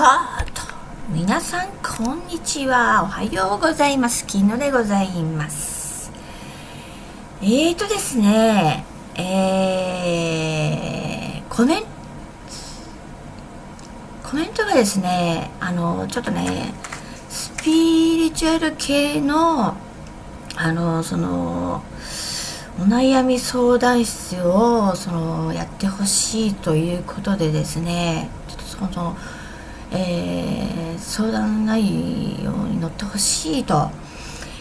はあと。皆さんこんにちは。おはようございます。昨日でございます。えーとですねえー、コメントコメントがですねあのちょっとねスピリチュアル系のあのそのお悩み相談室をそのやってほしいということでですねちょっとそのえー、相談内容に乗ってほしいと、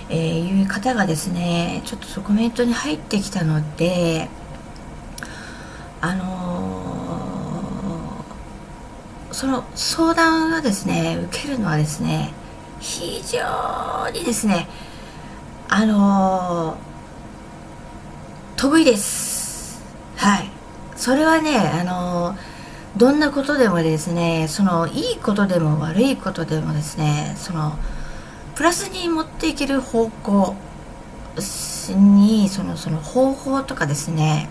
えー、いう方がですねちょっとコメントに入ってきたのであのー、その相談がですね受けるのはですね非常にですねあの得意です。はい。それはねあのーどんなことでもですねそのいいことでも悪いことでもですねそのプラスに持っていける方向にそのその方法とかですね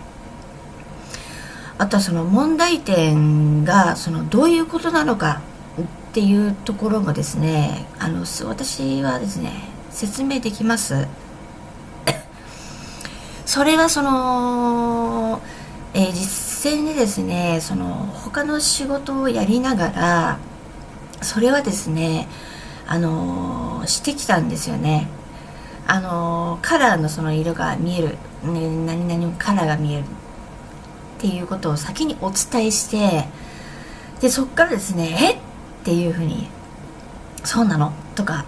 あとはその問題点がそのどういうことなのかっていうところもですねあの私はですね説明できます。それはその、ですねその他の仕事をやりながらそれはですねあのしてきたんですよね。あのカラーのその色が見える、ね、何々カラーが見える。っていうことを先にお伝えしてでそっからですねえっ？ていうふうにそうなの？とか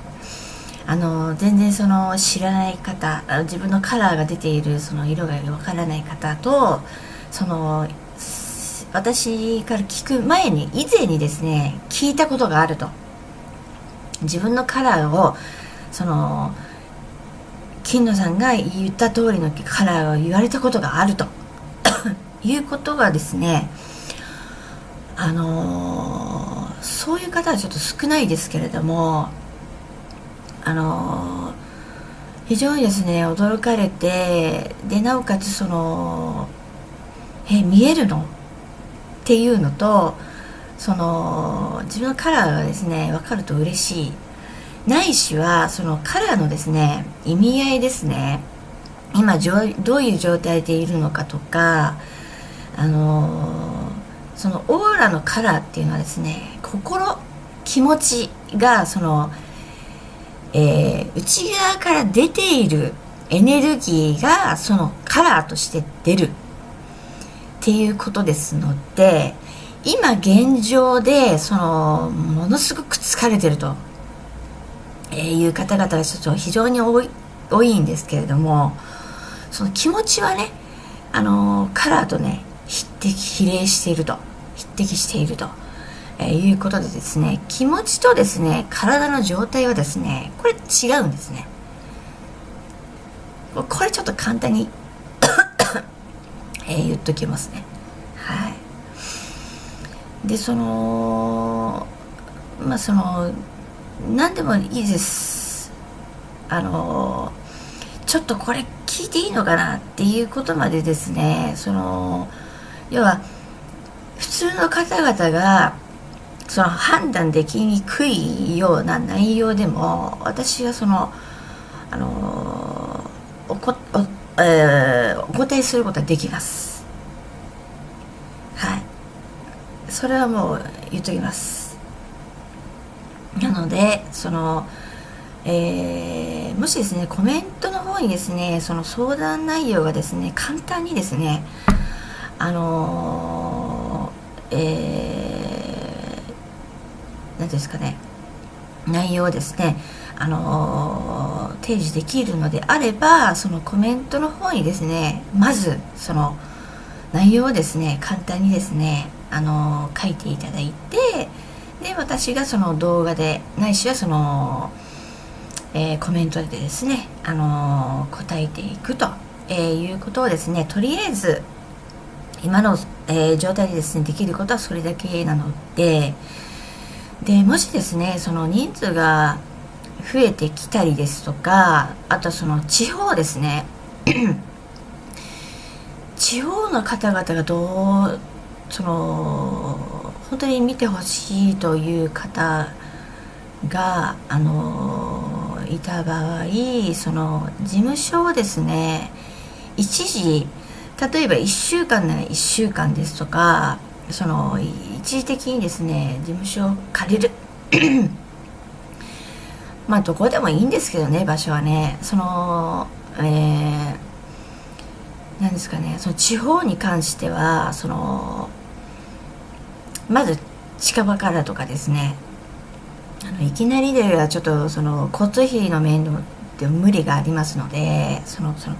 あの全然その知らない方自分のカラーが出ているその色がわからない方とその私から聞く前に以前にですね聞いたことがあると。自分のカラーをその金野さんが言った通りのカラーを言われたことがあると。いうことがですねあのー、そういう方はちょっと少ないですけれどもあのー、非常にですね驚かれてでなおかつそのえ見えるのっていうのとその自分のカラーがですね分かると嬉しい。ないしはそのカラーのですね意味合いですね。今どういう状態でいるのかとかあのそのオーラのカラーっていうのはですね心気持ちがその、えー、内側から出ているエネルギーがそのカラーとして出る。っていうことですので今現状でそのものすごく疲れてると、いう方々がちょっと非常に多い多いんですけれどもその気持ちはねあのカラーとね匹敵比例していると。匹敵していると、えいうことでですね気持ちとですね体の状態はですねこれ違うんですね。これちょっと簡単にえー、言っときますね。はい。でそのまあその何でもいいです。あのちょっとこれ聞いていいのかなっていうことまでですね。その要は普通の方々がその判断できにくいような内容でも私はそのあのおこおえー、お答えすることはできます。はい。それはもう言っときます。なのでそのえー、もしですねコメントの方にですねその相談内容がですね簡単にですねあのー、えー、何ですかね内容ですねあの提示できるのであればそのコメントの方にですねまずその内容をですね簡単にですねあの書いていただいてで私がその動画でないしはその、えー、コメントでですねあの答えていくと、えー、いうことをですねとりあえず今の、えー、状態でですねできることはそれだけなのででもしですねその人数が増えてきたりですとかあとその地方ですね。地方の方々がどうその本当に見てほしいという方があのいた場合その事務所をですね一時例えば1週間なら1週間ですとかその一時的にですね事務所を借りる。まあどこでもいいんですけどね場所はね。そのえー、なんですかね。その地方に関してはそのまず近場からとかですね。あのいきなりではちょっとその交通費の面で無理がありますのでそのその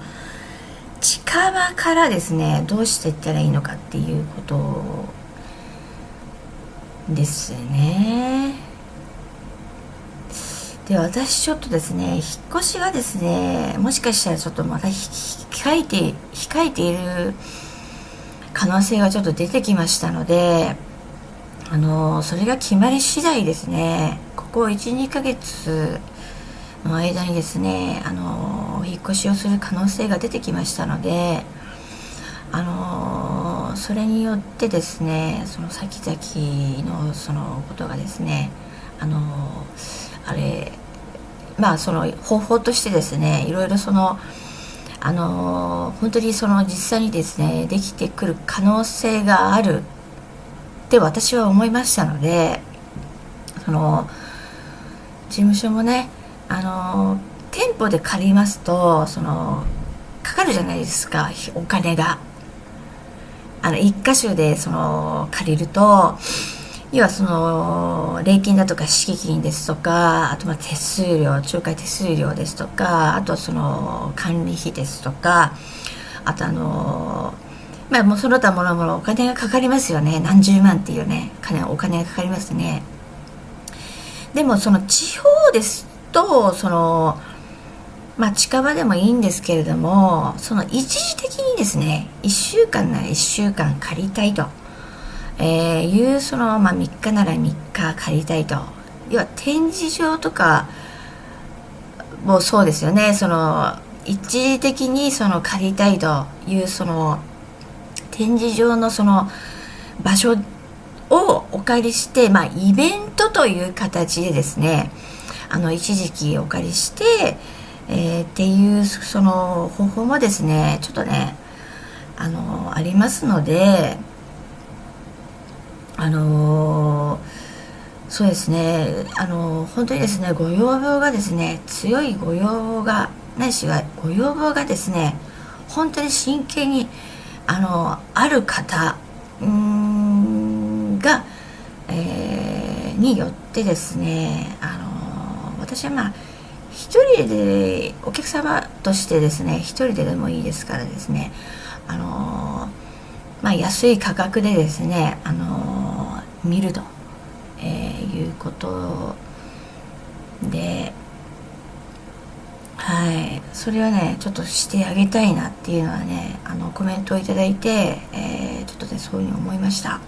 近場からですねどうしていったらいいのかっていうことですね。で私ちょっとですね引っ越しがですねもしかしたらちょっとまた控えて控えている可能性がちょっと出てきましたのであのそれが決まり次第ですねここ12ヶ月の間にですねあの引っ越しをする可能性が出てきましたのであのそれによってですねその先々のそのことがですねあのあれまあその方法としてですねいろいろそのあの本当にその実際にですねできてくる可能性があるって私は思いましたのでその事務所もねあの店舗で借りますとそのかかるじゃないですかお金が。あの一箇所でその借りると要はその礼金だとか敷金ですとかあとま手数料仲介手数料ですとかあとその管理費ですとかあとあのまあもうその他もろもろお金がかかりますよね。何十万っていうね金お金がかかりますね。でもその地方ですとそのまあ近場でもいいんですけれどもその一時的にですね1週間なら1週間借りたいと。えー、いうその、まあ、3日なら3日借りたいと。要は展示場とかもそうですよね。その一時的にその借りたいというその展示場のその場所をお借りして、まあ、イベントという形でですねあの一時期お借りして、えー、っていうその方法もですねちょっとねあのありますのであのー、そうですね。あのー、本当にですねご要望がですね強いご要望がないしはご要望がですね本当に真剣にあのー、ある方んが、えー、によってですねあの私はまあ一人でお客様としてですね一人ででもいいですからですねあのまあ安い価格でですねあの見ると、えー、いうことではい。それはねちょっとしてあげたいなっていうのはねあのコメントを頂いて、えー、ちょっとねそういうふうに思いました。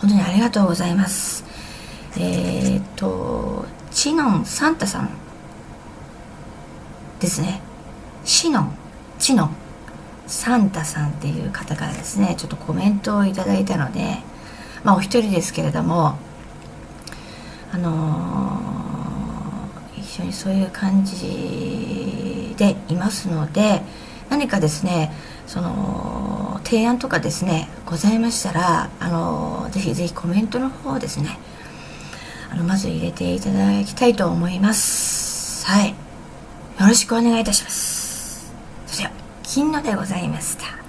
本当にありがとうございます。えっ、とチノンサンタさんですね。シノンチノンサンタさんっていう方からですねちょっとコメントをいただいたのでまあお一人ですけれどもあのー、一緒にそういう感じでいますので何かですねその提案とかですねございましたらあのー、ぜひぜひコメントの方ですねあのまず入れていただきたいと思います。はい。よろしくお願いいたします。それでは金野でございました。